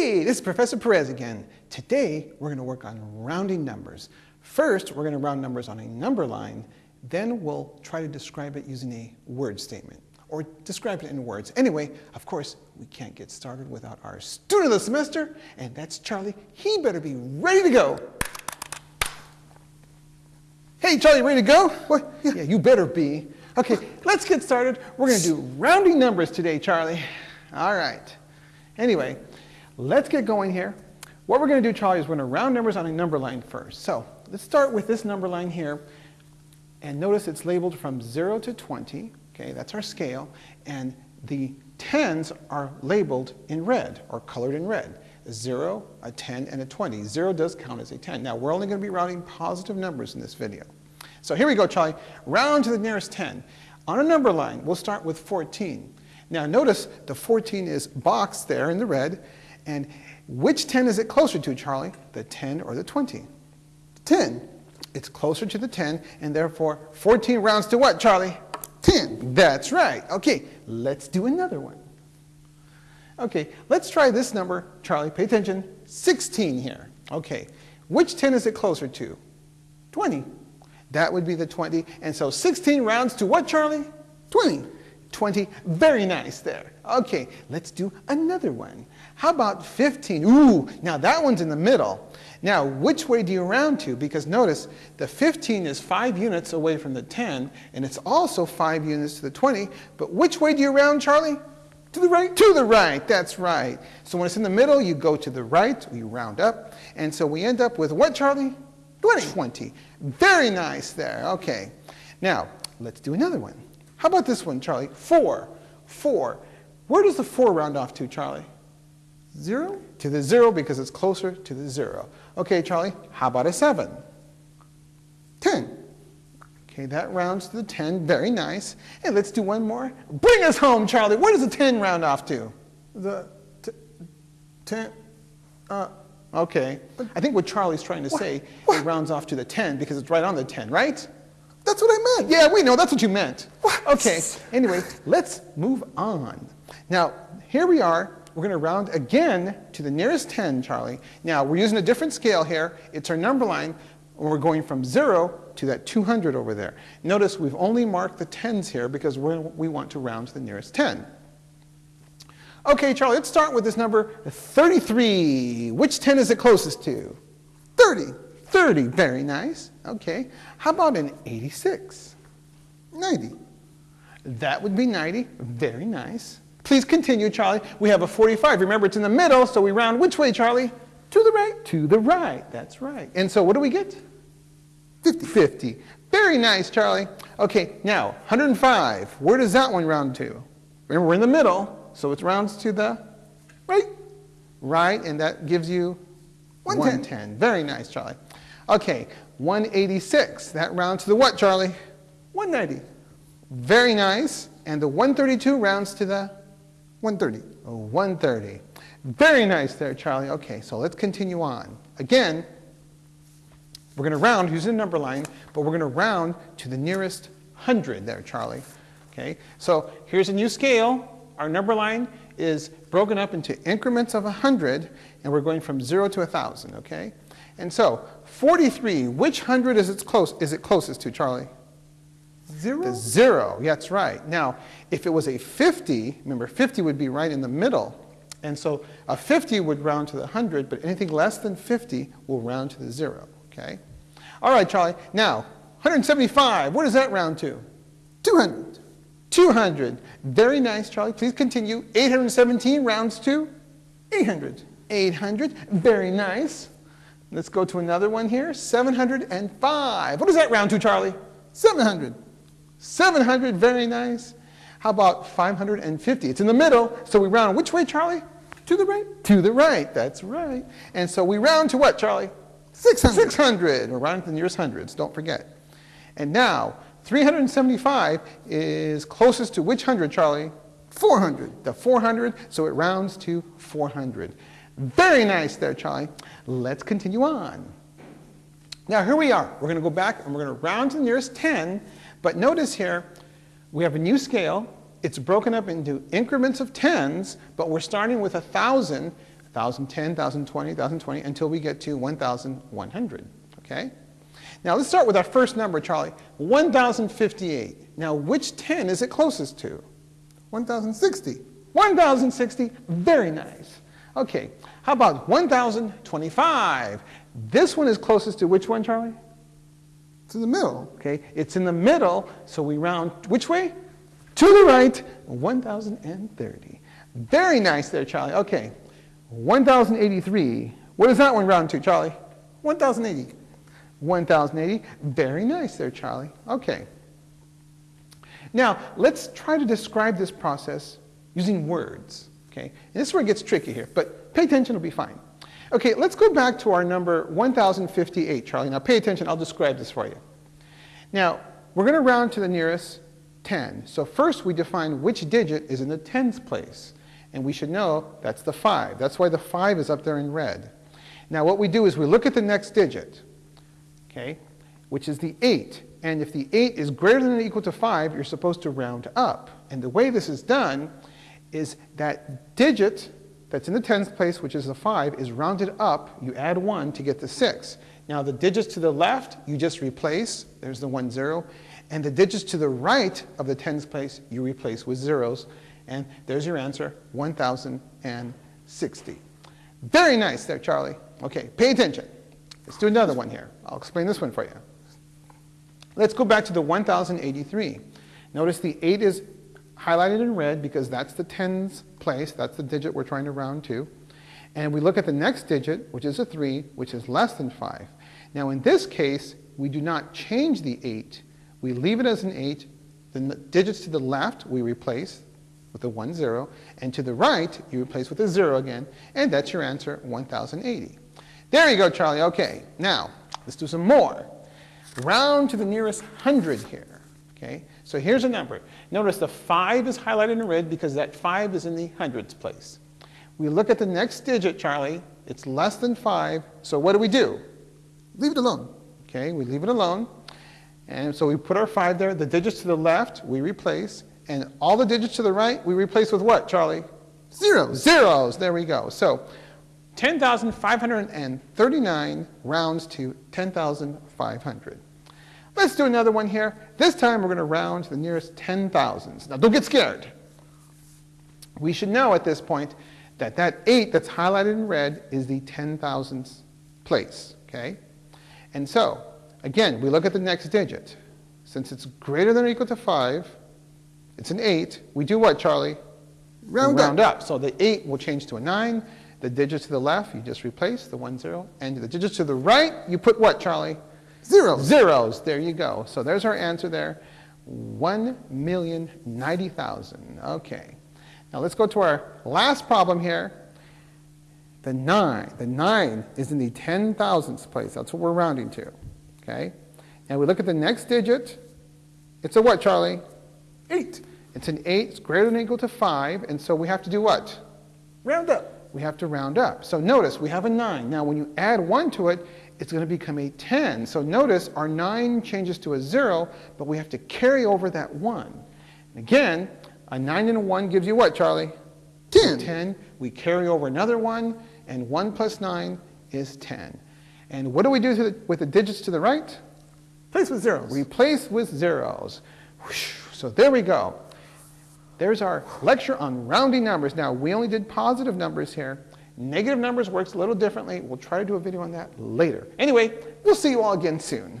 Hey, this is Professor Perez again. Today, we're going to work on rounding numbers. First, we're going to round numbers on a number line. Then we'll try to describe it using a word statement or describe it in words. Anyway, of course, we can't get started without our student of the semester, and that's Charlie. He better be ready to go. Hey, Charlie, ready to go? What? Yeah, you better be. Okay, let's get started. We're going to do rounding numbers today, Charlie. All right. Anyway, let's get going here. What we're going to do, Charlie, is we're going to round numbers on a number line first. So let's start with this number line here. And notice it's labeled from 0 to 20. Okay, that's our scale. And the tens are labeled in red or colored in red. A 0, a 10, and a 20. 0 does count as a 10. Now, we're only going to be rounding positive numbers in this video. So here we go, Charlie. Round to the nearest 10. On a number line, we'll start with 14. Now notice the 14 is boxed there in the red, and which 10 is it closer to, Charlie? The 10 or the 20? 10. It's closer to the 10, and therefore 14 rounds to what, Charlie? 10. That's right. Okay, let's do another one. Okay, let's try this number, Charlie. Pay attention. 16 here. Okay, which 10 is it closer to? 20. That would be the 20. And so 16 rounds to what, Charlie? 20. 20. Very nice there. Okay, let's do another one. How about 15? Ooh, now that one's in the middle. Now, which way do you round to? Because notice, the 15 is 5 units away from the 10, and it's also 5 units to the 20. But which way do you round, Charlie? To the right? To the right, that's right. So when it's in the middle, you go to the right, you round up. And so we end up with what, Charlie? 20. 20. Very nice there. Okay. Now, let's do another one. How about this one, Charlie? 4. 4. Where does the 4 round off to, Charlie? 0? To the 0 because it's closer to the 0. Okay, Charlie, how about a 7? 10. Okay, that rounds to the 10. Very nice. And let's do one more. Bring us home, Charlie. Where does the 10 round off to? The 10. Uh, okay. I think what Charlie's trying to what? say, what? it rounds off to the 10 because it's right on the 10, right? That's what I meant. Yeah, we know. That's what you meant. What? Okay. Anyway, let's move on. Now, here we are. We're going to round again to the nearest 10, Charlie. Now, we're using a different scale here. It's our number line. And we're going from 0 to that 200 over there. Notice we've only marked the tens here because we want to round to the nearest 10. Okay, Charlie, let's start with this number 33. Which 10 is it closest to? 30. 30, very nice. Okay. How about an 86? 90. That would be 90, very nice. Please continue, Charlie. We have a 45. Remember, it's in the middle, so we round which way, Charlie? To the right. To the right, that's right. And so what do we get? 50. 50. Very nice, Charlie. Okay, now, 105. Where does that one round to? Remember, we're in the middle, so it rounds to the right. Right, and that gives you 110. 110. Very nice, Charlie. Okay, 186. That rounds to the what, Charlie? 190. Very nice. And the 132 rounds to the 130. Oh, 130. Very nice there, Charlie. Okay, so let's continue on. Again, we're going to round using a number line, but we're going to round to the nearest 100 there, Charlie. Okay, so here's a new scale. Our number line is broken up into increments of 100, and we're going from 0 to 1,000, okay? And so 43, which 100 is it, close, is it closest to, Charlie? Zero? The zero, yeah, that's right. Now, if it was a 50, remember 50 would be right in the middle. And so a 50 would round to the 100, but anything less than 50 will round to the zero, okay? All right, Charlie. Now, 175, what does that round to? 200. 200. Very nice, Charlie. Please continue. 817 rounds to 800. 800. Very nice. Let's go to another one here. 705. What does that round to, Charlie? 700. 700, very nice. How about 550? It's in the middle, so we round which way, Charlie? To the right. To the right, that's right. And so we round to what, Charlie? 600. 600. We're rounding to the nearest hundreds, don't forget. And now, 375 is closest to which hundred, Charlie? 400. The 400, so it rounds to 400. Very nice there, Charlie. Let's continue on. Now here we are. We're going to go back and we're going to round to the nearest 10. But notice here, we have a new scale. It's broken up into increments of tens, but we're starting with 1,000. 1,010, 1,020, 1,020, until we get to 1,100, okay? Now let's start with our first number, Charlie, 1,058. Now which 10 is it closest to? 1,060. 1,060, very nice. Okay, how about 1,025? This one is closest to which one, Charlie? It's in the middle. Okay, it's in the middle, so we round which way? To the right, 1,030. Very nice there, Charlie. Okay, 1,083. What does that one round to, Charlie? 1,080. 1,080. Very nice there, Charlie. Okay. Now, let's try to describe this process using words. Okay? And this is where it gets tricky here, but pay attention, it'll be fine. Okay, let's go back to our number 1058, Charlie. Now pay attention, I'll describe this for you. Now, we're going to round to the nearest 10. So first we define which digit is in the tens place. And we should know that's the 5. That's why the 5 is up there in red. Now what we do is we look at the next digit, okay, which is the 8. And if the 8 is greater than or equal to 5, you're supposed to round up. And the way this is done is that digit that's in the tens place, which is the 5, is rounded up. You add 1 to get the 6. Now the digits to the left, you just replace. There's the 1, 0. And the digits to the right of the tens place, you replace with zeros. And there's your answer, 1,060. Very nice there, Charlie. Okay, pay attention. Let's do another one here. I'll explain this one for you. Let's go back to the 1,083. Notice the 8 is highlighted in red because that's the tens place. That's the digit we're trying to round to. And we look at the next digit, which is a 3, which is less than 5. Now in this case, we do not change the 8. We leave it as an 8. Then The digits to the left we replace with a 1, 0. And to the right, you replace with a 0 again. And that's your answer, 1080. There you go, Charlie. Okay, now let's do some more. Round to the nearest hundred here. Okay, so here's a number. Notice the 5 is highlighted in red because that 5 is in the hundreds place. We look at the next digit, Charlie. It's less than 5. So what do we do? Leave it alone. Okay, we leave it alone. And so we put our 5 there. The digits to the left, we replace. And all the digits to the right, we replace with what, Charlie? Zeros. Zeros. There we go. So 10,539 rounds to 10,500. Let's do another one here. This time we're going to round to the nearest 10 thousands. Now don't get scared. We should know at this point that that 8 that's highlighted in red is the 10 thousandths place. Okay? And so, again, we look at the next digit. Since it's greater than or equal to 5, it's an 8. We do what, Charlie? Round, round up. up. So the 8 will change to a 9. The digits to the left, you just replace the 1, 0. And the digits to the right, you put what, Charlie? Zeros. Zeros. There you go. So there's our answer there. 1,090,000. Okay. Now let's go to our last problem here. The 9. The 9 is in the 10 thousandths place. That's what we're rounding to. Okay? And we look at the next digit. It's a what, Charlie? 8. It's an 8. It's greater than or equal to 5. And so we have to do what? Round up. We have to round up. So notice we have a 9. Now when you add 1 to it, it's going to become a 10. So notice our 9 changes to a 0, but we have to carry over that 1. And again, a 9 and a 1 gives you what, Charlie? 10. 10. We carry over another 1, and 1 plus 9 is 10. And what do we do the, with the digits to the right? Replace with zeros. Replace with zeros. So there we go. There's our lecture on rounding numbers. Now, we only did positive numbers here. Negative numbers works a little differently. We'll try to do a video on that later. Anyway, we'll see you all again soon.